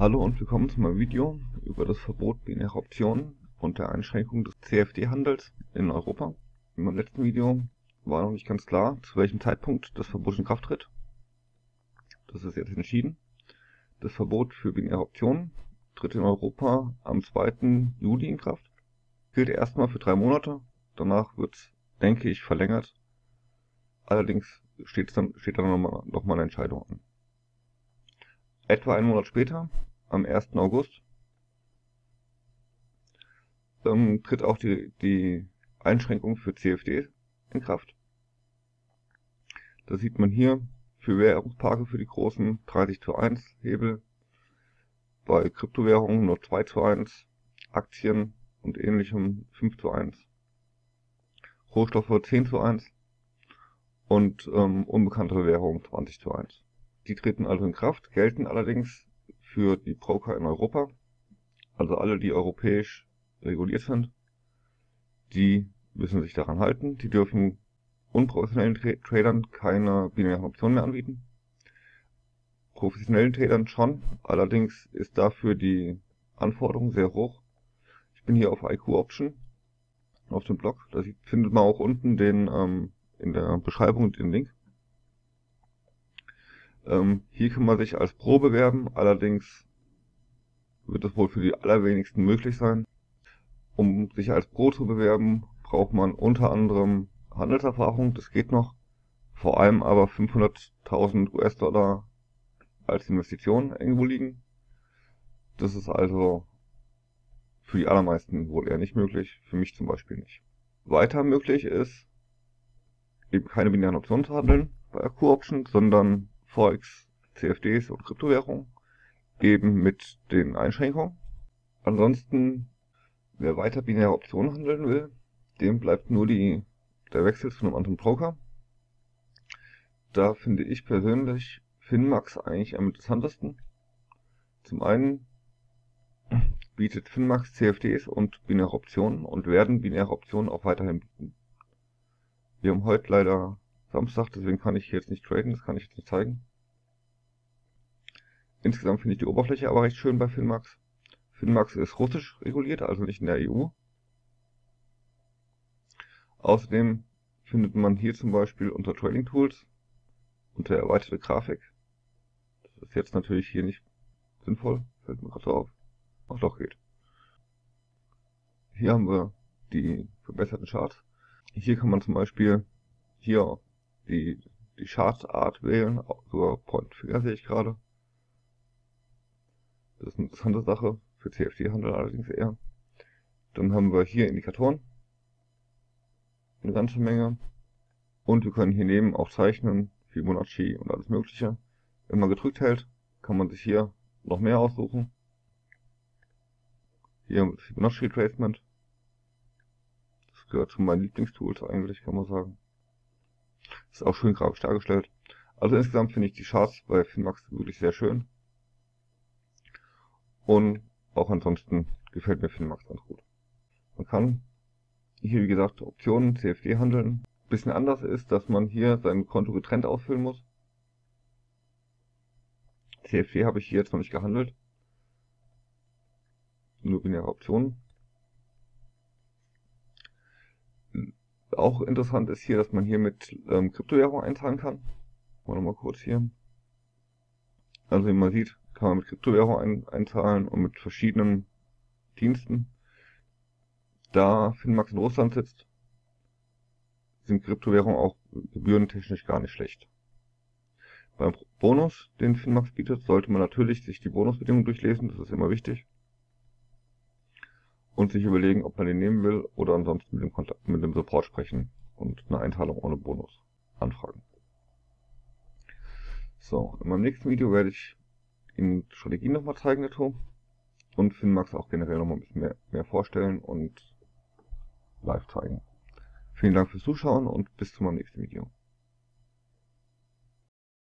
Hallo und willkommen zu meinem Video über das Verbot binärer Optionen und der Einschränkung des CFD-Handels in Europa. In meinem letzten Video war noch nicht ganz klar, zu welchem Zeitpunkt das Verbot in Kraft tritt. Das ist jetzt entschieden. Das Verbot für binäre Optionen tritt in Europa am 2. Juli in Kraft. Gilt erstmal für drei Monate, danach wird es, denke ich, verlängert. Allerdings steht dann, steht dann nochmal noch mal eine Entscheidung an. Etwa einen Monat später, am 1. August, ähm, tritt auch die, die Einschränkung für CFDs in Kraft. Da sieht man hier für Währungspaare für die großen 30 zu 1 Hebel, bei Kryptowährungen nur 2 zu 1, Aktien und ähnlichem 5 zu 1, Rohstoffe 10 zu 1 und ähm, unbekannte Währungen 20 zu 1. Die treten also in Kraft, gelten allerdings für die Broker in Europa, also alle, die europäisch reguliert sind. Die müssen sich daran halten. Die dürfen unprofessionellen Tra Tradern keine binären Optionen mehr anbieten. Professionellen Tradern schon, allerdings ist dafür die Anforderung sehr hoch. Ich bin hier auf IQ Option auf dem Blog, da findet man auch unten den ähm, in der Beschreibung den Link. Ähm, hier kann man sich als Pro bewerben, allerdings wird es wohl für die allerwenigsten möglich sein. Um sich als Pro zu bewerben, braucht man unter anderem Handelserfahrung, das geht noch, vor allem aber 500.000 US-Dollar als Investition irgendwo liegen. Das ist also für die allermeisten wohl eher nicht möglich, für mich zum Beispiel nicht. Weiter möglich ist, eben keine binären Optionen zu handeln bei Q-Option, sondern Forex, CFDs und Kryptowährungen, eben mit den Einschränkungen. Ansonsten, wer weiter binäre Optionen handeln will, dem bleibt nur die, der Wechsel zu einem anderen Broker. Da finde ich persönlich Finmax eigentlich am interessantesten. Zum einen bietet Finmax CFDs und binäre Optionen und werden binäre Optionen auch weiterhin bieten. Wir haben heute leider Samstag, deswegen kann ich jetzt nicht traden, das kann ich jetzt nicht zeigen. Insgesamt finde ich die Oberfläche aber recht schön bei Finmax. Finmax ist russisch reguliert, also nicht in der EU. Außerdem findet man hier zum Beispiel unter Trading Tools unter erweiterte Grafik. Das ist jetzt natürlich hier nicht sinnvoll, fällt mir gerade so auf. Ach doch, geht. Hier haben wir die verbesserten Charts. Hier kann man zum Beispiel hier die, die Chartart wählen, sogar Point Figure sehe ich gerade. Das ist eine interessante Sache, für CFD-Handel allerdings eher. Dann haben wir hier Indikatoren, eine ganze Menge. Und wir können hier neben auch zeichnen, Fibonacci und alles mögliche. Wenn man gedrückt hält, kann man sich hier noch mehr aussuchen. Hier Fibonacci Retracement. Das gehört zu meinen Lieblingstools eigentlich, kann man sagen. Ist auch schön grafisch dargestellt. Also insgesamt finde ich die Charts bei Finmax wirklich sehr schön. Und auch ansonsten gefällt mir Finmax ganz gut. Man kann hier, wie gesagt, Optionen, CFD handeln. Bisschen anders ist, dass man hier sein Konto getrennt ausfüllen muss. CFD habe ich hier jetzt noch nicht gehandelt. Nur binäre Optionen. Auch interessant ist hier, dass man hier mit ähm, Kryptowährung eintragen kann. Mal nochmal kurz hier. Also wie man sieht, kann man mit Kryptowährung ein, einzahlen und mit verschiedenen Diensten. Da Finmax in Russland sitzt, sind Kryptowährungen auch gebührentechnisch gar nicht schlecht. Beim Bonus, den Finmax bietet, sollte man natürlich sich die Bonusbedingungen durchlesen, das ist immer wichtig. Und sich überlegen, ob man den nehmen will oder ansonsten mit dem, Kontakt, mit dem Support sprechen und eine Einteilung ohne Bonus anfragen. So, in meinem nächsten Video werde ich Ihnen Strategien nochmal zeigen dazu und Finmax auch generell nochmal ein bisschen mehr, mehr vorstellen und live zeigen. Vielen Dank fürs Zuschauen und bis zum nächsten Video.